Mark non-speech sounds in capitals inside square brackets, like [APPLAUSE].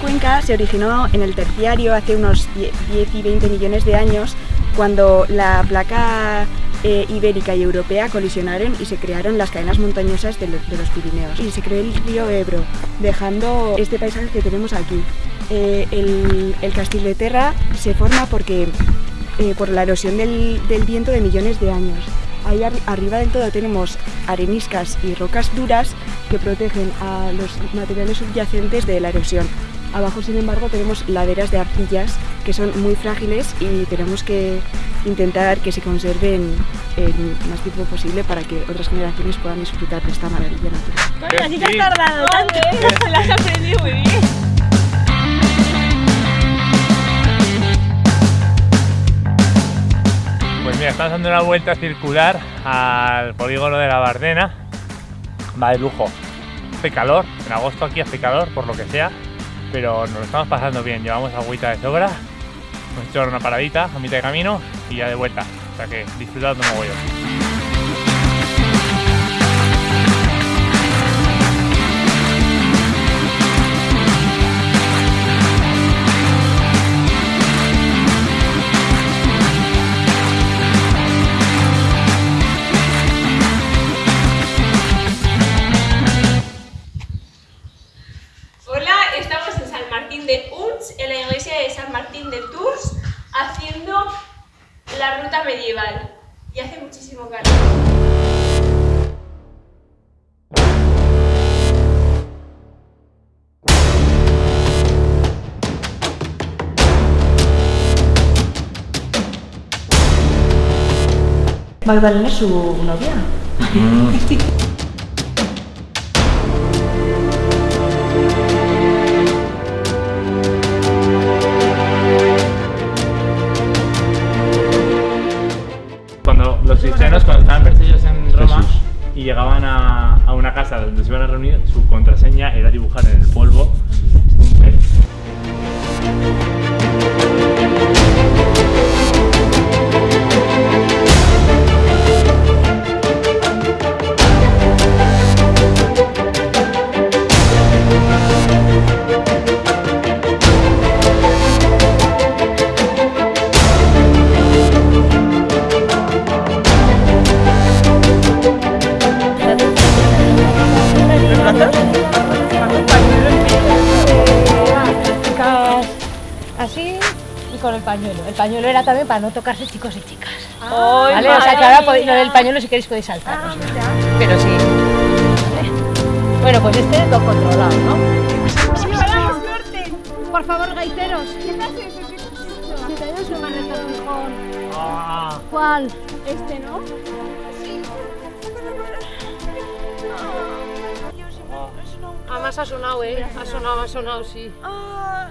Cuenca se originó en el terciario hace unos 10 y 20 millones de años cuando la placa eh, ibérica y europea colisionaron y se crearon las cadenas montañosas de, los Pirineos y se creó el río Ebro, dejando este paisaje que tenemos aquí. Eh, el, el de Terra se forma porque, eh, por la erosión del, viento de millones de años. Ahí arriba del todo tenemos areniscas y rocas duras que protegen a los materiales subyacentes de la erosión. Abajo, sin embargo, tenemos laderas de arcillas que son muy frágiles y tenemos que intentar que se conserven el más tiempo posible para que otras generaciones puedan disfrutar de esta maravilla natural. así te has tardado tanto. La [LAUGHS] has aprendido muy bien. Estamos dando una vuelta circular al polígono de la Bardena. Va de lujo. Hace calor, en agosto aquí hace calor, por lo que sea, pero nos lo estamos pasando bien. Llevamos agüita de sobra, hemos hecho una paradita a mitad de camino y ya de vuelta. O sea que disfrutando mogollón. la ruta medieval y hace muchísimo calor. Magdalena es su novia. Mm. [LAUGHS] y llegaban a, a, una casa donde se iban a reunir, su contraseña era dibujar en el polvo con el pañuelo. El pañuelo era también para no tocarse chicos y chicas. ¿Vale? O sea que ahora podéis, no, el pañuelo si queréis podéis saltar. Ah, pero sí. Bueno, pues este es lo controlado, ¿no? Por favor, gaiteros. Ah. ¿Cuál? Este, ¿no? Sí. Además ha sonado, ¿eh? Ha sonado, ha sonado, sí. Ah.